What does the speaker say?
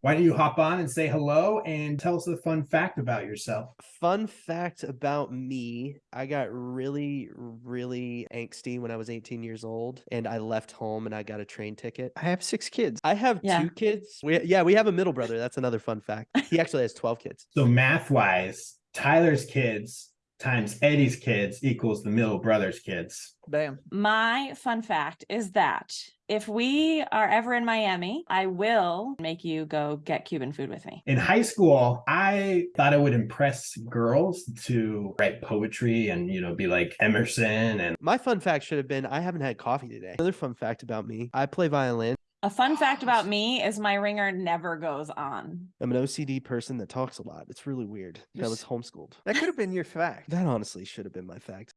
Why don't you hop on and say hello and tell us a fun fact about yourself? Fun fact about me I got really, really angsty when I was 18 years old and I left home and I got a train ticket. I have six kids. I have Yeah. two kids. We, yeah, we have a middle brother. That's another fun fact. He actually has 12 kids. So math wise, Tyler's kids times Eddie's kids equals the middle brother's kids. Bam. My fun fact is that if we are ever in Miami, I will make you go get Cuban food with me. In high school, I thought it would impress girls to write poetry and, you know, be like Emerson and My fun fact should have been I haven't had coffee today. Another fun fact about me I play violin. A fun oh, fact about me is my ringer never goes on. I'm an OCD person that talks a lot. It's really weird. I was homeschooled. That could have been your fact. That honestly should have been my fact.